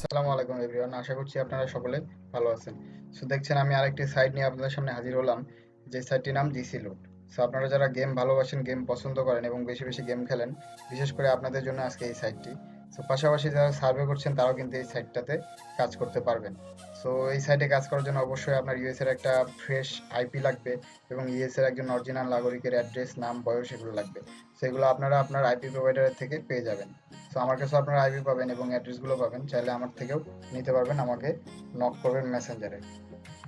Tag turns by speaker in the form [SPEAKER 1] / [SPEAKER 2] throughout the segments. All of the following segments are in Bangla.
[SPEAKER 1] আসসালামু আলাইকুম এভরিওয়ান, আশা করছি আপনারা সকলে ভালো আছেন। সো দেখছেন আমি আরেকটি সাইট নিয়ে আপনাদের সামনে হাজির হলাম, যে সাইটটির নাম জিসি লুট সো আপনারা যারা গেম ভালোবাসেন গেম পছন্দ করেন এবং বেশি বেশি গেম খেলেন, বিশেষ করে আপনাদের জন্য আজকে এই সাইটটি সো পাশাপাশি যারা সার্ভে করছেন, তারাও কিন্তু এই সাইটটাতে কাজ করতে পারবেন। সো এই সাইটে কাজ করার জন্য অবশ্যই আপনার ইউএস এর একটা ফ্রেশ আইপি লাগবে এবং ইউএস এর একজন অরিজিনাল নাগরিকের অ্যাড্রেস নাম, বয়স এগুলো লাগবে। সেগুলো আপনারা আপনার আইপি প্রোভাইডারের থেকে পেয়ে যাবেন। সো আমার কাছে আপনারা আইপি পাবেন এবং অ্যাড্রেসগুলো পাবেন। চাইলে আমার থেকেও নিতে পারবেন, আমাকে নক করবেন মেসেঞ্জারে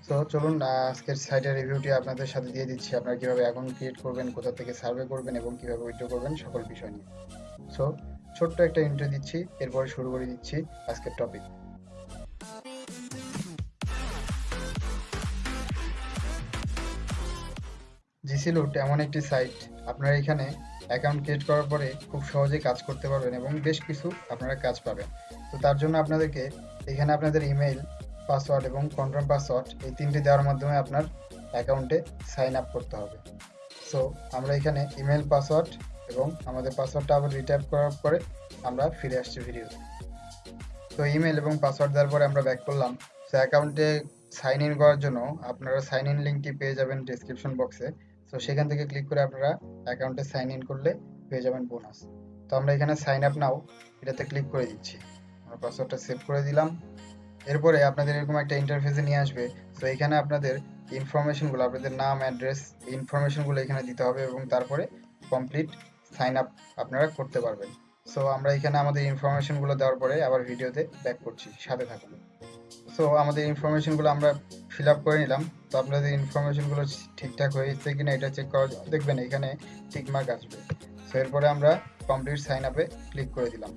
[SPEAKER 1] সো চলুন আজকের সাইটের রিভিউটি আপনাদের সাথে দিয়ে দিচ্ছি। আপনারা কীভাবে অ্যাকাউন্ট ক্রিয়েট করবেন, কোথা থেকে সার্ভে করবেন এবং কীভাবে উইথড্র করবেন, সকল বিষয় নিয়ে। সো ছোট্ট একটা ইন্টারভিউ দিচ্ছি, এরপরে শুরু করে দিচ্ছি আজকের টপিক জিসি লুট এমন একটি সাইট আপনারা এখানে অ্যাকাউন্ট ক্রিয়েট করার পরে খুব সহজেই কাজ করতে পারবেন এবং বেশ কিছু আপনারা কাজ পাবেন। তো তার জন্য আপনাদেরকে এখানে আপনাদের ইমেল পাসওয়ার্ড এবং কনফার্ম পাসওয়ার্ড এই তিনটি দেওয়ার মাধ্যমে আপনার অ্যাকাউন্টে সাইন আপ করতে হবে। সো আমরা এখানে ইমেল পাসওয়ার্ড এবং আমাদের পাসওয়ার্ডটা আবার রিটাইপ করার পরে আমরা ফিরে আসছি ভিডিও তো। ইমেল এবং পাসওয়ার্ড দেওয়ার পরে আমরা ব্যাক করলাম। সো অ্যাকাউন্টে সাইন ইন করার জন্য আপনারা সাইন ইন লিঙ্কটি পেয়ে যাবেন ডিসক্রিপশন বক্সে তো সেখান থেকে ক্লিক করে আপনারা অ্যাকাউন্টে সাইন ইন করলে পেয়ে যাবেন বোনাস তো আমরা এখানে সাইন আপ নাও এটাতে ক্লিক করে দিচ্ছি। আমরা পাসওয়ার্ডটা সেভ করে দিলাম। এরপরে আপনাদের এরকম একটা ইন্টারফেসে নিয়ে আসবে। তো এখানে আপনাদের ইনফরমেশনগুলো আপনাদের নাম অ্যাড্রেস ইনফরমেশনগুলো এখানে দিতে হবে এবং তারপরে কমপ্লিট সাইন আপ আপনারা করতে পারবেন। সো আমরা এখানে আমাদের ইনফরমেশনগুলো দেওয়ার পরে আবার ভিডিওতে ব্যাক করছি। সাথে থাকুন। সো আমাদের ইনফরমেশনগুলো আমরা ফিল আপ করে নিলাম। তো আপনাদের ইনফরমেশনগুলো ঠিকঠাক হয়েছে কিনা এটা চেক করা দেখবেন এখানে টিকমার্ক আসবে। সো এরপরে আমরা কমপ্লিট সাইন আপে ক্লিক করে দিলাম।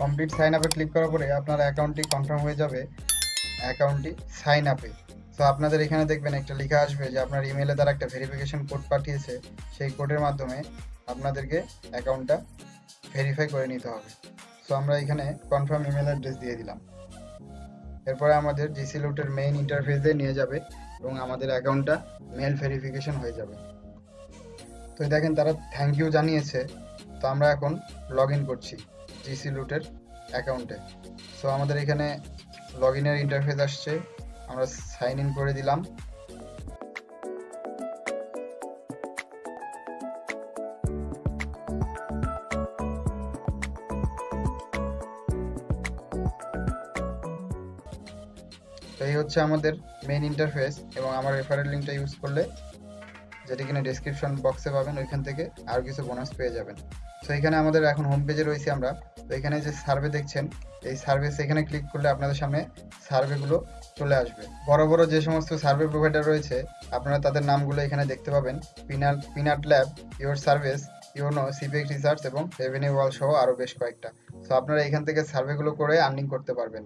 [SPEAKER 1] কমপ্লিট সাইন আপে ক্লিক করার পরে আপনার অ্যাকাউন্টটি কনফার্ম হয়ে যাবে। অ্যাকাউন্টটি সাইন আপে তো আপনাদের এখানে দেখবেন একটা লেখা আসবে যে আপনার ইমেলে তারা একটা ভেরিফিকেশন কোড পাঠিয়েছে, সেই কোডের মাধ্যমে আপনাদেরকে অ্যাকাউন্টটা ভেরিফাই করে নিতে হবে। সো আমরা এখানে কনফার্ম ইমেল অ্যাড্রেস দিয়ে দিলাম। এরপরে আমাদের জিসি লুটের মেইন ইন্টারফেসে নিয়ে যাবে এবং আমাদের অ্যাকাউন্টটা মেল ভেরিফিকেশন হয়ে যাবে। তো দেখেন তারা থ্যাংক ইউ জানিয়েছে। তো আমরা এখন লগ ইন করছি জিসি লুটের অ্যাকাউন্টে সো আমাদের এখানে লগ ইনের ইন্টারফেস আসছে। আমরা সাইন ইন করে দিলাম। তো এই হচ্ছে আমাদের মেইন ইন্টারফেস এবং আমার রেফারেল লিঙ্কটা ইউজ করলে যেটি কিনা ডেসক্রিপশন বক্সে পাবেন, ওইখান থেকে আরও কিছু বোনাস পেয়ে যাবেন। তো এখানে আমাদের এখন হোম পেজে রয়েছি আমরা। তো এখানে যে সার্ভে দেখছেন, এই সার্ভে এখানে ক্লিক করলে আপনাদের সামনে সার্ভেগুলো চলে আসবে। বড় বড় যে সমস্ত সার্ভে প্রোভাইডার রয়েছে, আপনারা তাদের নামগুলো এখানে দেখতে পাবেন। পিনাল, peanut lab, your service YONO সিপিএক research এবং রেভিনিউ ওয়াল সহ আরও বেশ কয়েকটা। সো আপনারা এখান থেকে সার্ভেগুলো করে আর্নিং করতে পারবেন।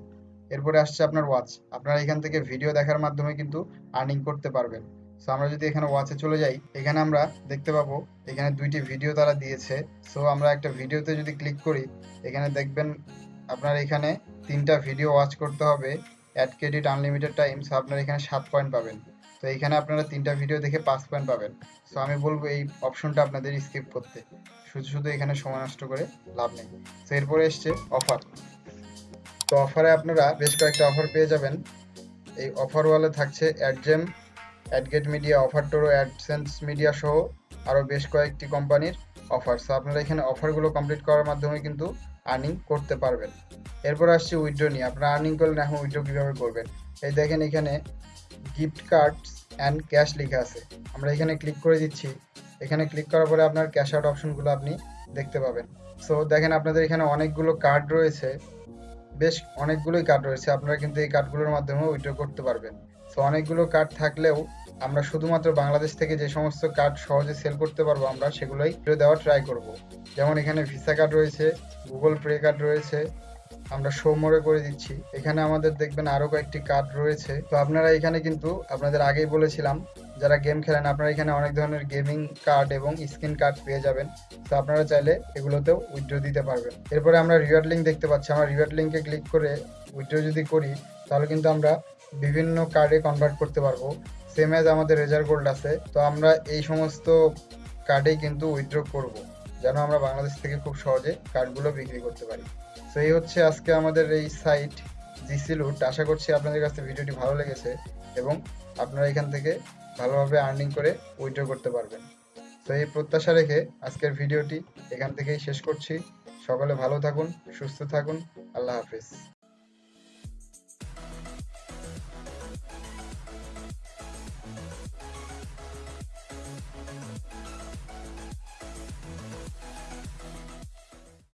[SPEAKER 1] এরপরে আসছে আপনার ওয়াচ আপনারা এখান থেকে ভিডিও দেখার মাধ্যমে কিন্তু আর্নিং করতে পারবেন। সো আমরা যদি এখানে ওয়াচে চলে যাই, এখানে আমরা দেখতে পাবো, এখানে দুইটি ভিডিও তারা দিয়েছে। সো আমরা একটা ভিডিওতে যদি ক্লিক করি, এখানে দেখবেন আপনার এখানে তিনটা ভিডিও ওয়াচ করতে হবে। Ad credit unlimited time so আপনারা এখানে সাত পয়েন্ট পাবেন। তো এখানে আপনারা তিনটা ভিডিও দেখে পাঁচ পয়েন্ট পাবেন। সো আমি বলব এই অপশনটা আপনাদের স্কিপ করতে। শুধু শুধু এখানে সময় নষ্ট করে লাভ নেই। তো এরপরে এসছে অফার তো অফারে আপনারা বেশ কয়েকটা অফার পেয়ে যাবেন। এই অফার ওয়ালে থাকছে AdGem AdGate Media OfferToro AdScend Media সহ আরও বেশ কয়েকটি কোম্পানির অফার সো আপনারা এখানে অফারগুলো কমপ্লিট করার মাধ্যমে কিন্তু আর্নিং করতে পারবেন। এরপর আসছে উইড্রো নিয়ে। আপনারা আর্নিং করলেন এখন উইড্রো কীভাবে করবেন? এই দেখেন এখানে গিফট কার্ডস অ্যান্ড ক্যাশ লেখা আছে। আমরা এখানে ক্লিক করে দিচ্ছি। এখানে ক্লিক করার পরে আপনার ক্যাশ আউট অপশনগুলো আপনি দেখতে পাবেন। সো দেখেন আপনাদের এখানে অনেকগুলো কার্ড রয়েছে। বেশ অনেকগুলোই কার্ড রয়েছে। আপনারা কিন্তু এই কার্ডগুলোর মাধ্যমে উইথড্র করতে পারবেন। সো অনেকগুলো কার্ড থাকলেও আমরা শুধুমাত্র বাংলাদেশ থেকে যে সমস্ত কার্ড সহজে সেল করতে পারব, আমরা সেগুলোই দেওয়ার ট্রাই করব। যেমন এখানে ভিসা কার্ড রয়েছে গুগল পে কার্ড রয়েছে, আমরা মোড়ে করে দিচ্ছি। এখানে আমাদের দেখবেন আরও কয়েকটি কার্ড রয়েছে। তো আপনারা এখানে কিন্তু, আপনাদের আগেই বলেছিলাম, যারা গেম খেলেন, আপনারা এখানে অনেক ধরনের গেমিং কার্ড এবং স্ক্রিন কার্ড পেয়ে যাবেন। তো আপনারা চাইলে এগুলোতেও উইথড্র দিতে পারবেন। এরপরে আমরা রিওয়ার্ড লিঙ্ক দেখতে পাচ্ছি। আমরা রিওয়ার্ড লিঙ্কে ক্লিক করে উইথড্র যদি করি, তাহলে কিন্তু আমরা বিভিন্ন কার্ডে কনভার্ট করতে পারব। সেম অ্যাজ আমাদের রেজার গোল্ড আছে, তো আমরা এই সমস্ত কার্ডেই কিন্তু উইথড্র করব, যেন আমরা বাংলাদেশ থেকে খুব সহজে কার্ডগুলো বিক্রি করতে পারি। তো এই হচ্ছে আজকে আমাদের এই সাইট জিসি লুট আশা করছি আপনাদের কাছে ভিডিওটি ভালো লেগেছে এবং আপনারা এখান থেকে ভালোভাবে আর্নিং করে উইথড্র করতে পারবেন। তো, এই প্রত্যাশা রেখে আজকের ভিডিওটি এখান থেকেই শেষ করছি। সকলে ভালো থাকুন, সুস্থ থাকুন। আল্লাহ হাফিজ।